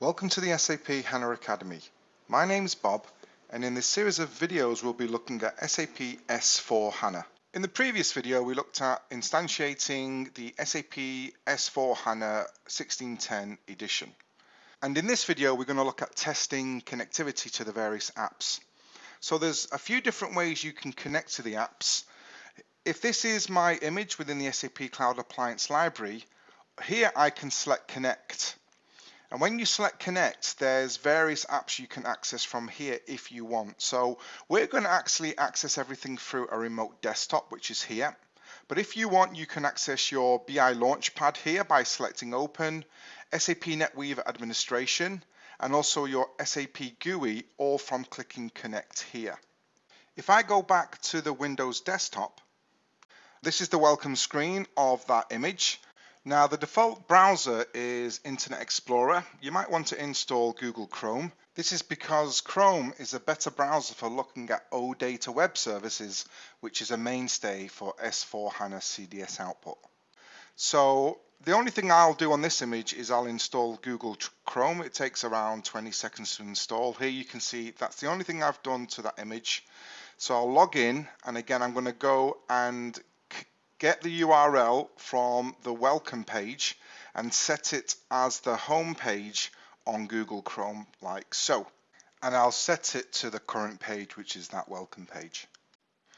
Welcome to the SAP HANA Academy. My name is Bob and in this series of videos we'll be looking at SAP S4 HANA. In the previous video we looked at instantiating the SAP S4 HANA 1610 edition. And in this video we're going to look at testing connectivity to the various apps. So there's a few different ways you can connect to the apps. If this is my image within the SAP Cloud Appliance Library, here I can select connect and when you select connect, there's various apps you can access from here if you want. So we're going to actually access everything through a remote desktop, which is here. But if you want, you can access your BI Launchpad here by selecting open, SAP NetWeaver administration, and also your SAP GUI, all from clicking connect here. If I go back to the Windows desktop, this is the welcome screen of that image. Now the default browser is Internet Explorer. You might want to install Google Chrome. This is because Chrome is a better browser for looking at OData web services, which is a mainstay for S4 HANA CDS output. So the only thing I'll do on this image is I'll install Google Chrome. It takes around 20 seconds to install. Here you can see that's the only thing I've done to that image. So I'll log in and again I'm going to go and get the URL from the welcome page and set it as the home page on Google Chrome like so. And I'll set it to the current page, which is that welcome page.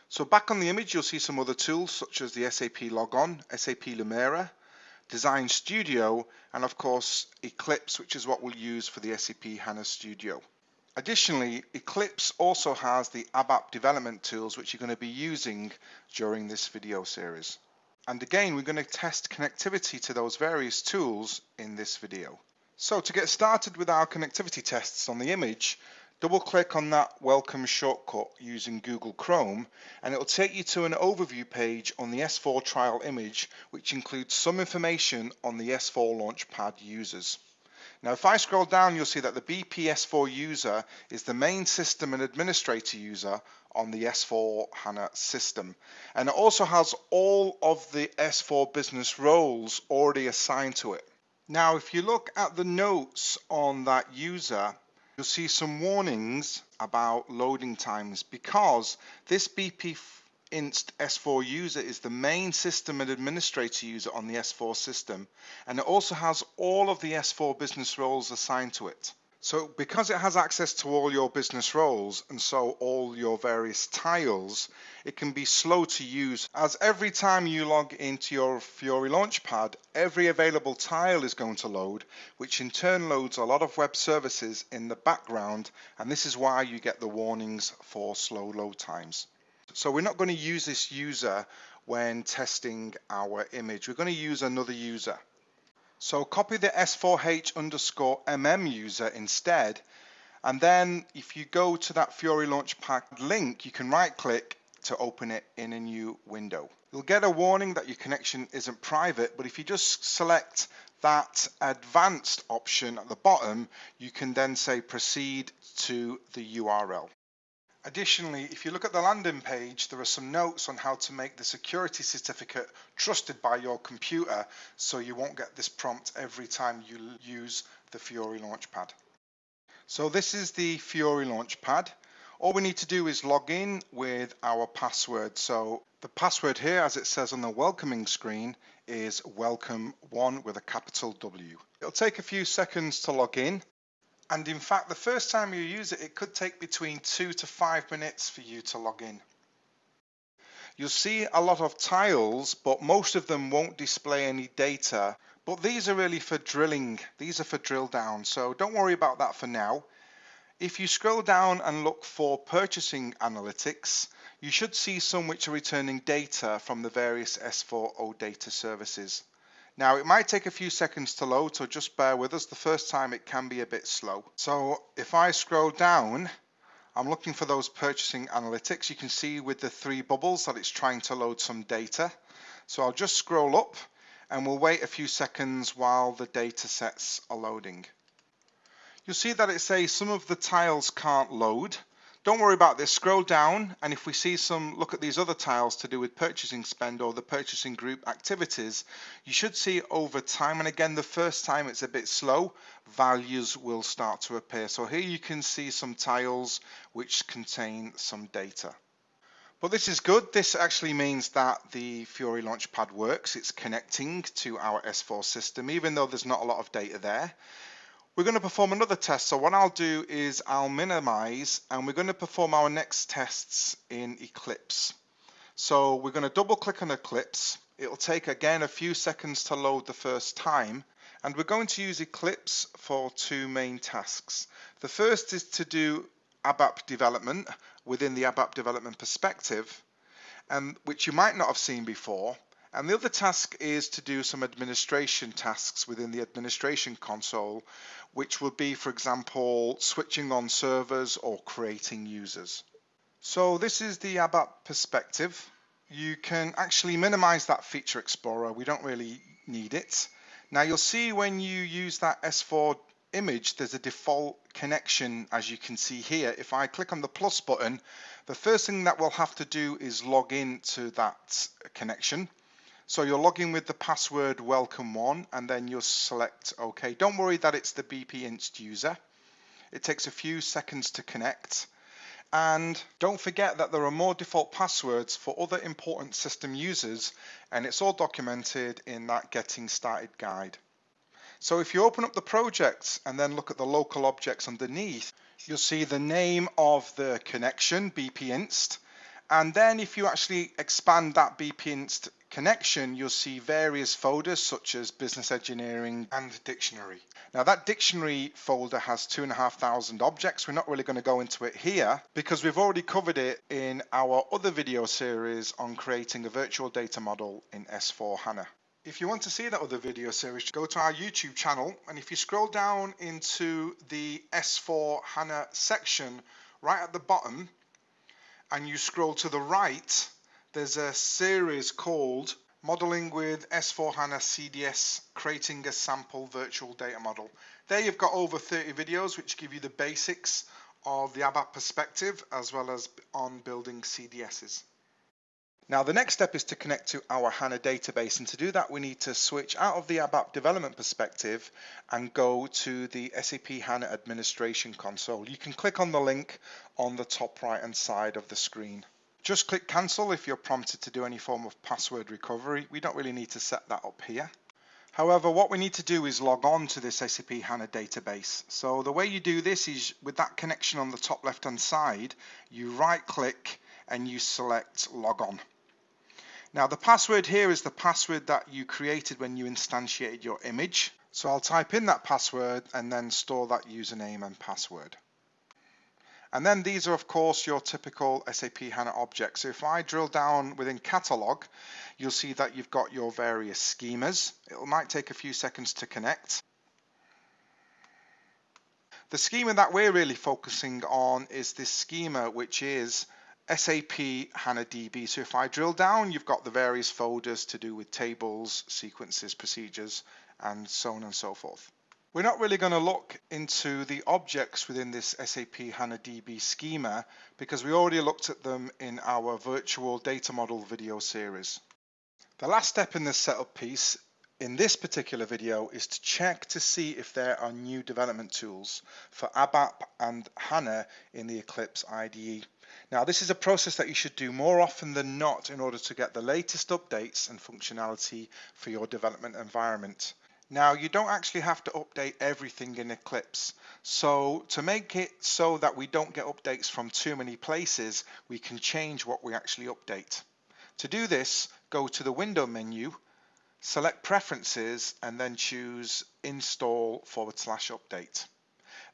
So back on the image, you'll see some other tools such as the SAP Logon, SAP Lumira, Design Studio, and of course Eclipse, which is what we'll use for the SAP HANA Studio. Additionally, Eclipse also has the ABAP development tools which you're going to be using during this video series. And again, we're going to test connectivity to those various tools in this video. So to get started with our connectivity tests on the image, double click on that welcome shortcut using Google Chrome and it will take you to an overview page on the S4 trial image which includes some information on the S4 Launchpad users. Now if I scroll down you'll see that the BPS4 user is the main system and administrator user on the S4 HANA system and it also has all of the S4 business roles already assigned to it. Now if you look at the notes on that user you'll see some warnings about loading times because this BP inst S4 user is the main system and administrator user on the S4 system and it also has all of the S4 business roles assigned to it. So because it has access to all your business roles and so all your various tiles, it can be slow to use as every time you log into your Fiori Launchpad, every available tile is going to load, which in turn loads a lot of web services in the background and this is why you get the warnings for slow load times. So we're not going to use this user when testing our image. We're going to use another user. So copy the S4H underscore MM user instead. And then if you go to that Fiori Launchpad link, you can right click to open it in a new window. You'll get a warning that your connection isn't private, but if you just select that advanced option at the bottom, you can then say proceed to the URL. Additionally, if you look at the landing page, there are some notes on how to make the security certificate trusted by your computer so you won't get this prompt every time you use the Fiori Launchpad. So this is the Fiori Launchpad. All we need to do is log in with our password. So the password here, as it says on the welcoming screen, is welcome1 with a capital W. It'll take a few seconds to log in. And in fact, the first time you use it, it could take between two to five minutes for you to log in. You'll see a lot of tiles, but most of them won't display any data. But these are really for drilling. These are for drill down. So don't worry about that for now. If you scroll down and look for purchasing analytics, you should see some which are returning data from the various S4 OData services. Now it might take a few seconds to load, so just bear with us. The first time it can be a bit slow. So if I scroll down, I'm looking for those purchasing analytics. You can see with the three bubbles that it's trying to load some data. So I'll just scroll up and we'll wait a few seconds while the data sets are loading. You'll see that it says some of the tiles can't load. Don't worry about this, scroll down and if we see some, look at these other tiles to do with purchasing spend or the purchasing group activities, you should see over time, and again the first time it's a bit slow, values will start to appear. So here you can see some tiles which contain some data. But this is good. This actually means that the Fiori Launchpad works. It's connecting to our S4 system, even though there's not a lot of data there. We're going to perform another test. So what I'll do is I'll minimize and we're going to perform our next tests in Eclipse. So we're going to double click on Eclipse. It'll take again a few seconds to load the first time. And we're going to use Eclipse for two main tasks. The first is to do ABAP development within the ABAP development perspective, and which you might not have seen before. And the other task is to do some administration tasks within the administration console, which would be, for example, switching on servers or creating users. So this is the ABAP perspective. You can actually minimize that feature explorer. We don't really need it. Now you'll see when you use that S4 image, there's a default connection as you can see here. If I click on the plus button, the first thing that we'll have to do is log in to that connection. So you're logging in with the password welcome1 and then you'll select OK. Don't worry that it's the BPinst user. It takes a few seconds to connect. And don't forget that there are more default passwords for other important system users and it's all documented in that getting started guide. So if you open up the project and then look at the local objects underneath, you'll see the name of the connection, BPinst, and then if you actually expand that BPinst connection, you'll see various folders such as business engineering and dictionary. Now that dictionary folder has two and a half thousand objects. We're not really going to go into it here because we've already covered it in our other video series on creating a virtual data model in S4 HANA. If you want to see that other video series, go to our YouTube channel and if you scroll down into the S4 HANA section right at the bottom, and you scroll to the right, there's a series called Modeling with S4HANA CDS, creating a sample virtual data model. There you've got over 30 videos which give you the basics of the ABAP perspective as well as on building CDSs. Now the next step is to connect to our HANA database and to do that we need to switch out of the ABAP development perspective and go to the SAP HANA administration console. You can click on the link on the top right hand side of the screen. Just click cancel if you're prompted to do any form of password recovery. We don't really need to set that up here. However, what we need to do is log on to this SAP HANA database. So the way you do this is with that connection on the top left hand side, you right click and you select log on. Now the password here is the password that you created when you instantiated your image. So I'll type in that password and then store that username and password. And then these are of course your typical SAP HANA objects. So if I drill down within catalog, you'll see that you've got your various schemas. It might take a few seconds to connect. The schema that we're really focusing on is this schema which is SAP HANA DB. So if I drill down, you've got the various folders to do with tables, sequences, procedures, and so on and so forth. We're not really going to look into the objects within this SAP HANA DB schema because we already looked at them in our virtual data model video series. The last step in this setup piece in this particular video is to check to see if there are new development tools for ABAP and HANA in the Eclipse IDE. Now this is a process that you should do more often than not in order to get the latest updates and functionality for your development environment. Now you don't actually have to update everything in Eclipse. So to make it so that we don't get updates from too many places, we can change what we actually update. To do this, go to the window menu, select preferences and then choose install forward slash update.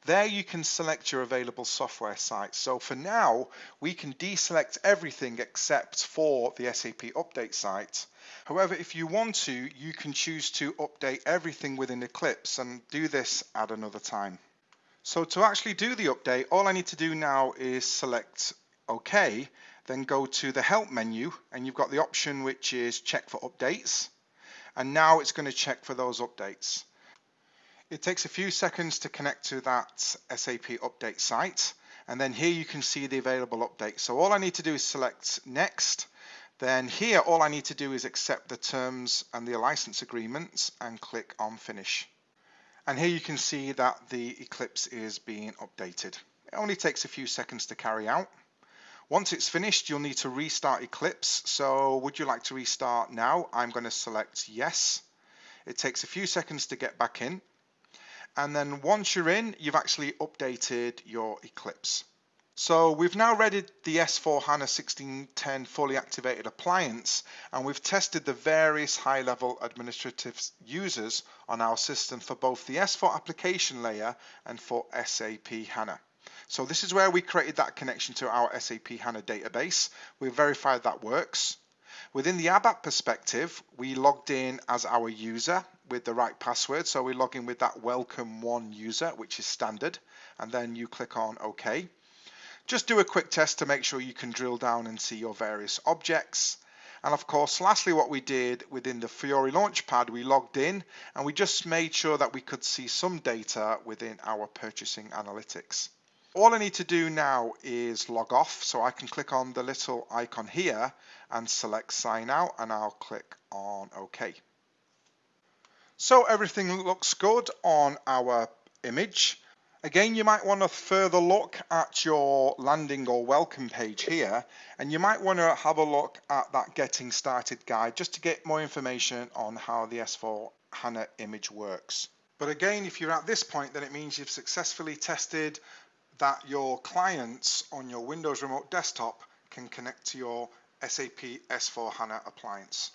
There you can select your available software sites. So for now, we can deselect everything except for the SAP update site. However, if you want to, you can choose to update everything within Eclipse and do this at another time. So to actually do the update, all I need to do now is select OK, then go to the Help menu and you've got the option which is check for updates. And now it's going to check for those updates. It takes a few seconds to connect to that SAP update site and then here you can see the available updates. So all I need to do is select next. Then here, all I need to do is accept the terms and the license agreements and click on finish. And here you can see that the Eclipse is being updated. It only takes a few seconds to carry out. Once it's finished, you'll need to restart Eclipse. So would you like to restart now? I'm going to select yes. It takes a few seconds to get back in. And then once you're in, you've actually updated your Eclipse. So we've now readied the S4 HANA 1610 fully activated appliance and we've tested the various high-level administrative users on our system for both the S4 application layer and for SAP HANA. So this is where we created that connection to our SAP HANA database. We've verified that works. Within the ABAP perspective, we logged in as our user with the right password. So we log in with that welcome one user, which is standard, and then you click on OK. Just do a quick test to make sure you can drill down and see your various objects. And of course, lastly, what we did within the Fiori Launchpad, we logged in and we just made sure that we could see some data within our purchasing analytics. All I need to do now is log off. So I can click on the little icon here and select sign out and I'll click on OK. So everything looks good on our image. Again, you might want to further look at your landing or welcome page here, and you might want to have a look at that getting started guide just to get more information on how the S4 HANA image works. But again, if you're at this point, then it means you've successfully tested that your clients on your Windows Remote Desktop can connect to your SAP S4 HANA appliance.